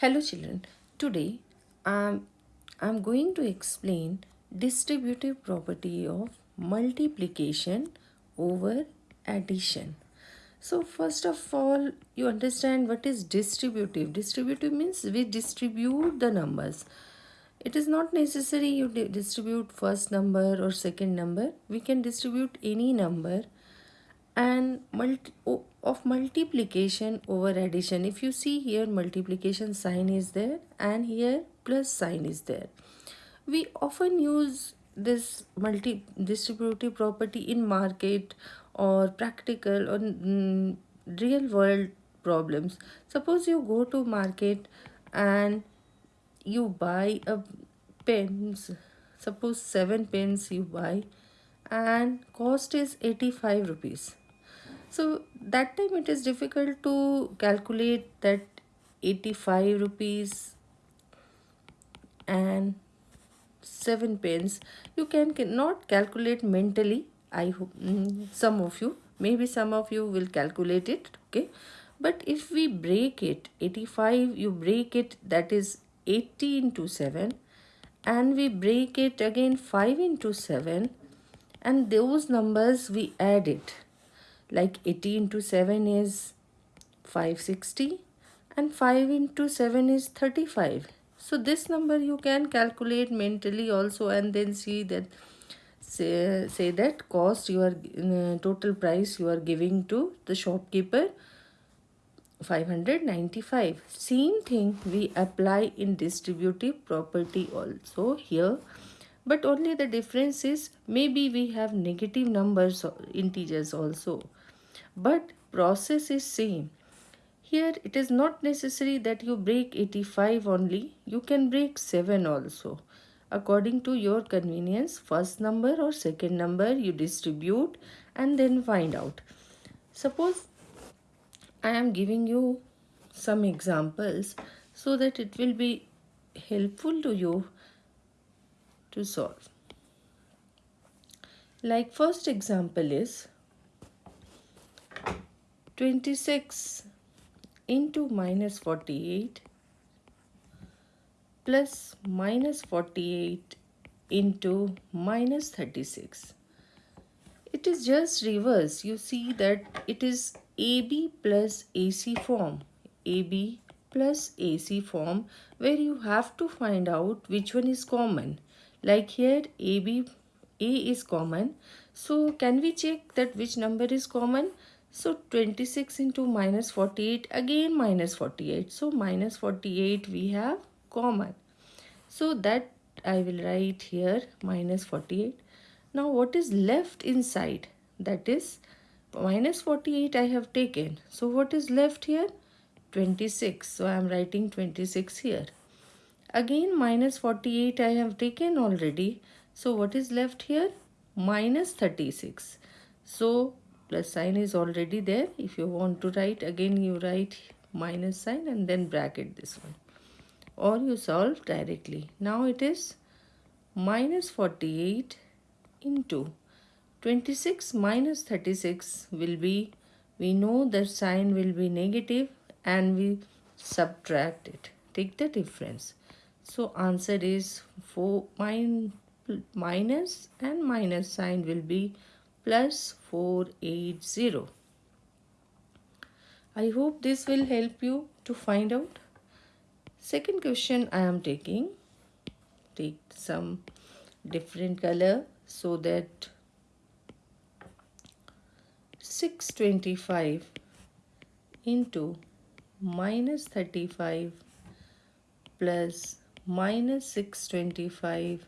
Hello children, today um, I'm going to explain distributive property of multiplication over addition. So first of all, you understand what is distributive. Distributive means we distribute the numbers. It is not necessary you distribute first number or second number. We can distribute any number and multi of multiplication over addition. If you see here multiplication sign is there and here plus sign is there. We often use this multi distributive property in market or practical or mm, real world problems. Suppose you go to market and you buy a pens suppose seven pens you buy and cost is 85 rupees so that time it is difficult to calculate that 85 rupees and 7 pence. You can not calculate mentally i hope mm, some of you maybe some of you will calculate it okay? But if we break it 85 you break it that is 80 into 7 and we break it again 5 into 7 and those numbers we add it like 80 into 7 is 560 and 5 into 7 is 35 so this number you can calculate mentally also and then see that say, say that cost you are uh, total price you are giving to the shopkeeper 595 same thing we apply in distributive property also here but only the difference is maybe we have negative numbers integers also. But process is same. Here it is not necessary that you break 85 only. You can break 7 also. According to your convenience first number or second number you distribute and then find out. Suppose i am giving you some examples so that it will be helpful to you to solve like first example is 26 into minus 48 plus minus 48 into minus 36. It is just reverse. You see that it is AB plus AC form. AB plus AC form where you have to find out which one is common. Like here AB A is common. So can we check that which number is common? So 26 into minus 48 again minus 48. So minus 48 we have common. So that I will write here minus 48. Now what is left inside? That is minus 48 I have taken. So what is left here? 26. So I am writing 26 here. Again minus 48 I have taken already. So what is left here? Minus 36. So plus sign is already there if you want to write again you write minus sign and then bracket this one or you solve directly now it is minus 48 into 26 minus 36 will be we know the sign will be negative and we subtract it take the difference so answer is 4 min, minus and minus sign will be plus 480. I hope this will help you to find out. Second question I am taking. Take some different color so that 625 into minus 35 plus minus 625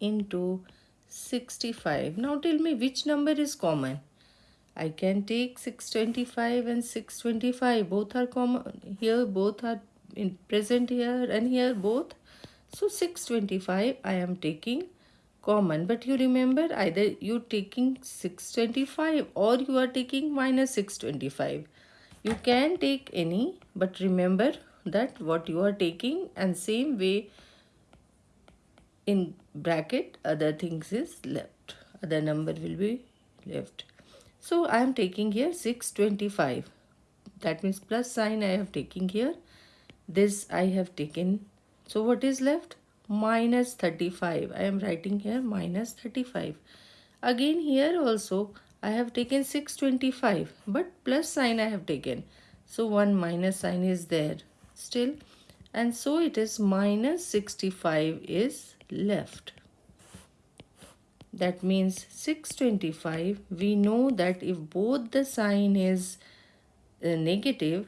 into 65. Now tell me which number is common. I can take 625 and 625. Both are common. Here both are in present here and here both. So 625 I am taking common. But you remember either you taking 625 or you are taking minus 625. You can take any but remember that what you are taking and same way in bracket other things is left. Other number will be left. So i am taking here 625 that means plus sign i have taking here. This I have taken. So what is left? Minus 35 I am writing here minus 35 again here also I have taken 625 but plus sign I have taken. So one minus sign is there still. And so it is minus 65 is left. That means 625 we know that if both the sign is uh, negative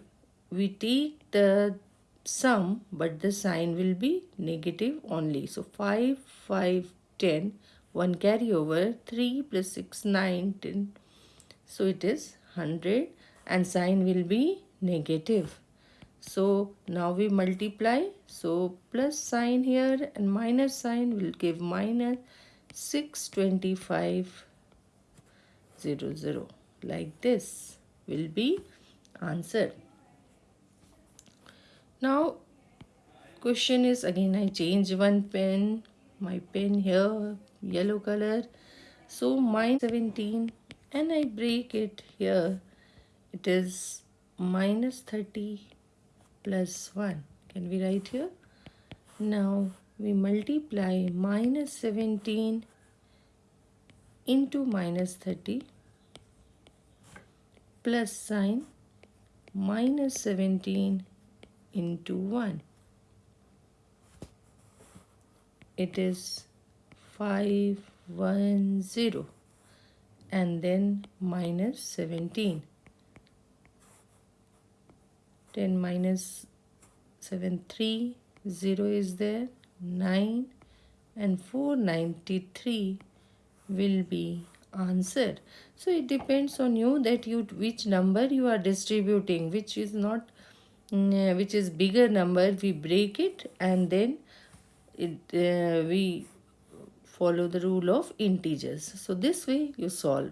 we take the sum but the sign will be negative only. So 5 5 10 1 carry over 3 plus 6 9 10 so it is 100 and sign will be negative so now we multiply. So plus sign here and minus sign will give minus 625 0 0 like this will be answer. Now question is again I change one pen my pen here yellow color. So minus 17 and I break it here. It is minus 30 plus 1 can we write here? Now we multiply minus 17 into minus 30 plus sign minus 17 into 1 it is 510 and then minus 17 10 minus 7 3 0 is there 9 and 493 will be answer so it depends on you that you which number you are distributing which is not mm, which is bigger number we break it and then it uh, we follow the rule of integers. So this way you solve